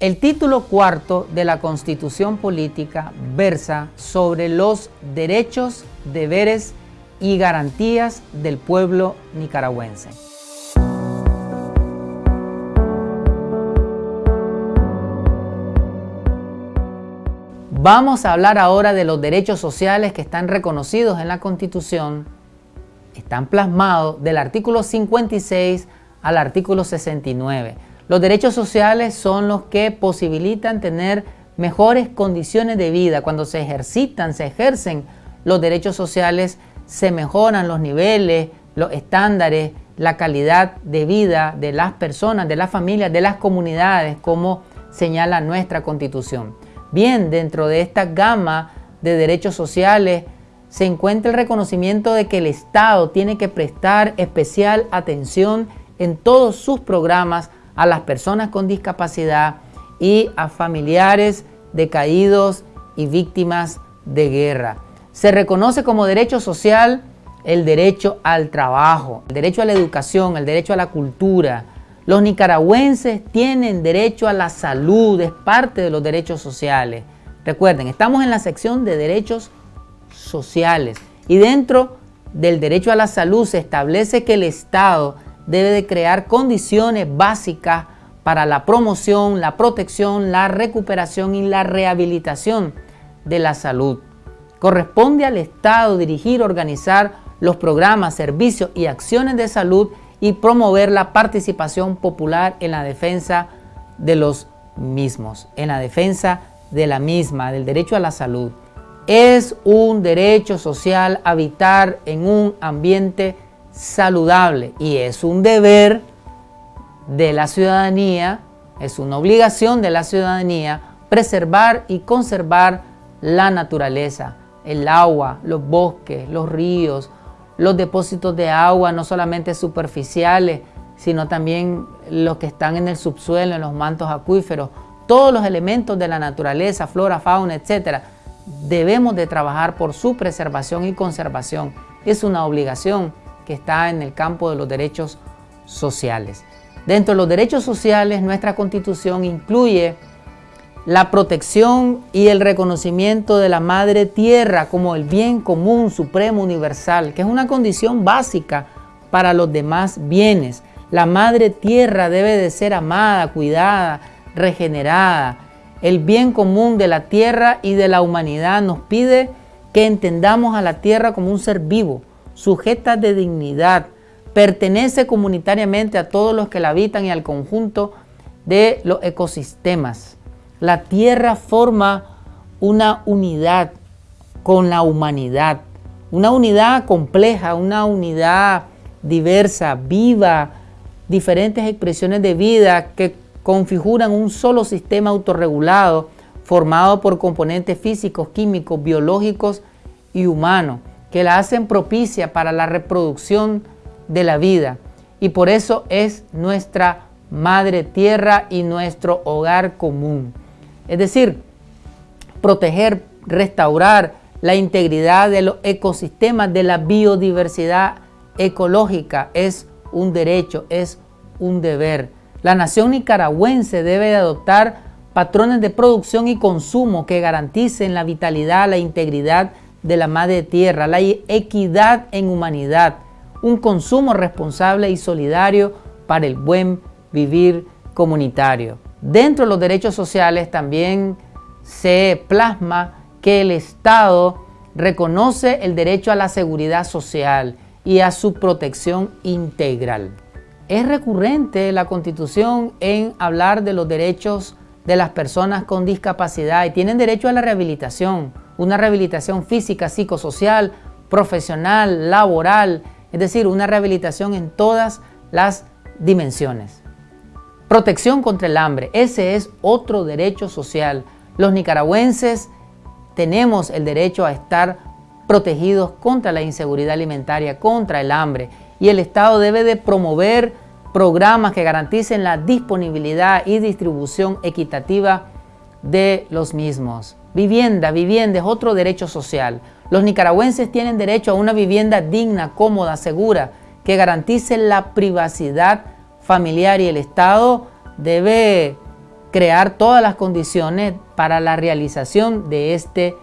El título cuarto de la Constitución Política versa sobre los derechos, deberes y garantías del pueblo nicaragüense. Vamos a hablar ahora de los derechos sociales que están reconocidos en la Constitución, están plasmados del artículo 56 al artículo 69. Los derechos sociales son los que posibilitan tener mejores condiciones de vida. Cuando se ejercitan, se ejercen los derechos sociales, se mejoran los niveles, los estándares, la calidad de vida de las personas, de las familias, de las comunidades, como señala nuestra Constitución. Bien, dentro de esta gama de derechos sociales se encuentra el reconocimiento de que el Estado tiene que prestar especial atención en todos sus programas a las personas con discapacidad y a familiares de caídos y víctimas de guerra. Se reconoce como derecho social el derecho al trabajo, el derecho a la educación, el derecho a la cultura. Los nicaragüenses tienen derecho a la salud, es parte de los derechos sociales. Recuerden, estamos en la sección de derechos sociales y dentro del derecho a la salud se establece que el Estado debe de crear condiciones básicas para la promoción, la protección, la recuperación y la rehabilitación de la salud. Corresponde al Estado dirigir, organizar los programas, servicios y acciones de salud y promover la participación popular en la defensa de los mismos, en la defensa de la misma, del derecho a la salud. Es un derecho social habitar en un ambiente saludable y es un deber de la ciudadanía, es una obligación de la ciudadanía preservar y conservar la naturaleza, el agua, los bosques, los ríos, los depósitos de agua, no solamente superficiales, sino también los que están en el subsuelo, en los mantos acuíferos, todos los elementos de la naturaleza, flora, fauna, etcétera, debemos de trabajar por su preservación y conservación. Es una obligación que está en el campo de los derechos sociales. Dentro de los derechos sociales, nuestra Constitución incluye la protección y el reconocimiento de la madre tierra como el bien común supremo universal, que es una condición básica para los demás bienes. La madre tierra debe de ser amada, cuidada, regenerada. El bien común de la tierra y de la humanidad nos pide que entendamos a la tierra como un ser vivo, sujeta de dignidad, pertenece comunitariamente a todos los que la habitan y al conjunto de los ecosistemas. La tierra forma una unidad con la humanidad, una unidad compleja, una unidad diversa, viva, diferentes expresiones de vida que configuran un solo sistema autorregulado formado por componentes físicos, químicos, biológicos y humanos que la hacen propicia para la reproducción de la vida y por eso es nuestra madre tierra y nuestro hogar común. Es decir, proteger, restaurar la integridad de los ecosistemas, de la biodiversidad ecológica es un derecho, es un deber. La nación nicaragüense debe adoptar patrones de producción y consumo que garanticen la vitalidad, la integridad de la madre tierra, la equidad en humanidad, un consumo responsable y solidario para el buen vivir comunitario. Dentro de los derechos sociales también se plasma que el Estado reconoce el derecho a la seguridad social y a su protección integral. Es recurrente la Constitución en hablar de los derechos de las personas con discapacidad y tienen derecho a la rehabilitación, una rehabilitación física, psicosocial, profesional, laboral, es decir, una rehabilitación en todas las dimensiones. Protección contra el hambre, ese es otro derecho social. Los nicaragüenses tenemos el derecho a estar protegidos contra la inseguridad alimentaria, contra el hambre, y el Estado debe de promover programas que garanticen la disponibilidad y distribución equitativa de los mismos. Vivienda, vivienda es otro derecho social. Los nicaragüenses tienen derecho a una vivienda digna, cómoda, segura, que garantice la privacidad familiar y el Estado debe crear todas las condiciones para la realización de este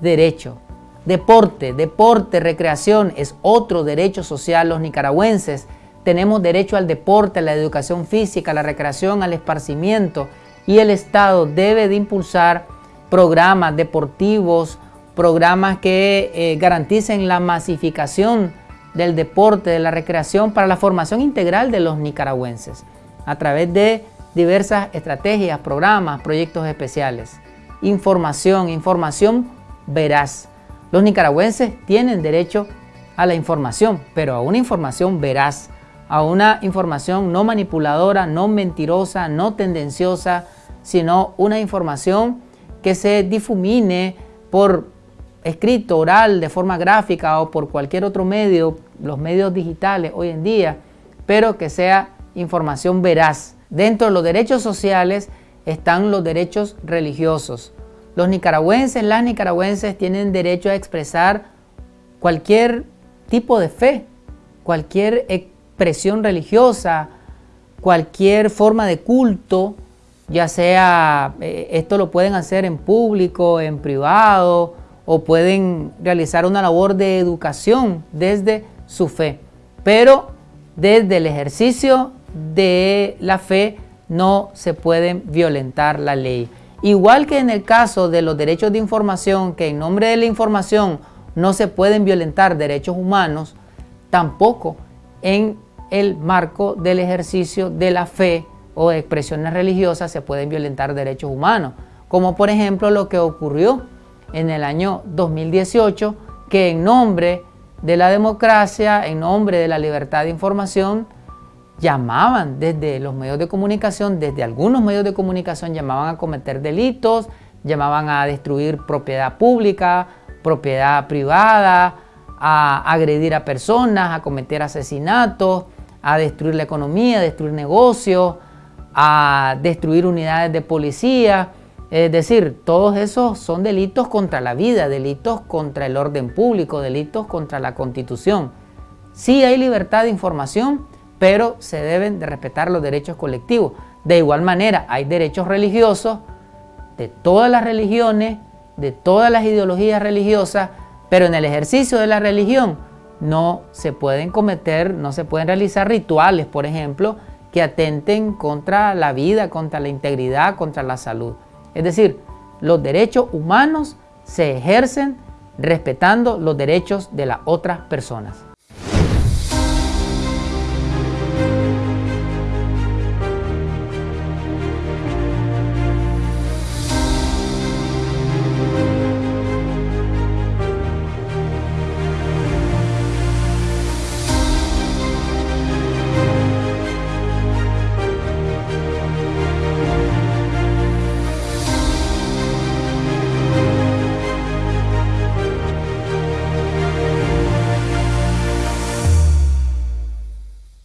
derecho. Deporte, deporte, recreación es otro derecho social. Los nicaragüenses tenemos derecho al deporte, a la educación física, a la recreación, al esparcimiento y el Estado debe de impulsar programas deportivos, programas que eh, garanticen la masificación del deporte, de la recreación para la formación integral de los nicaragüenses a través de diversas estrategias, programas, proyectos especiales. Información, información veraz. Los nicaragüenses tienen derecho a la información, pero a una información veraz, a una información no manipuladora, no mentirosa, no tendenciosa, sino una información que se difumine por escrito, oral, de forma gráfica o por cualquier otro medio, los medios digitales hoy en día, pero que sea información veraz. Dentro de los derechos sociales están los derechos religiosos. Los nicaragüenses, las nicaragüenses tienen derecho a expresar cualquier tipo de fe, cualquier expresión religiosa, cualquier forma de culto, ya sea, eh, esto lo pueden hacer en público, en privado, o pueden realizar una labor de educación desde su fe. Pero desde el ejercicio de la fe no se puede violentar la ley. Igual que en el caso de los derechos de información, que en nombre de la información no se pueden violentar derechos humanos, tampoco en el marco del ejercicio de la fe o expresiones religiosas se pueden violentar derechos humanos, como por ejemplo lo que ocurrió en el año 2018, que en nombre de la democracia, en nombre de la libertad de información, llamaban desde los medios de comunicación, desde algunos medios de comunicación llamaban a cometer delitos, llamaban a destruir propiedad pública, propiedad privada, a agredir a personas, a cometer asesinatos, a destruir la economía, a destruir negocios, a destruir unidades de policía. Es decir, todos esos son delitos contra la vida, delitos contra el orden público, delitos contra la constitución. Sí hay libertad de información, pero se deben de respetar los derechos colectivos. De igual manera, hay derechos religiosos de todas las religiones, de todas las ideologías religiosas, pero en el ejercicio de la religión no se pueden cometer, no se pueden realizar rituales, por ejemplo, que atenten contra la vida, contra la integridad, contra la salud. Es decir, los derechos humanos se ejercen respetando los derechos de las otras personas.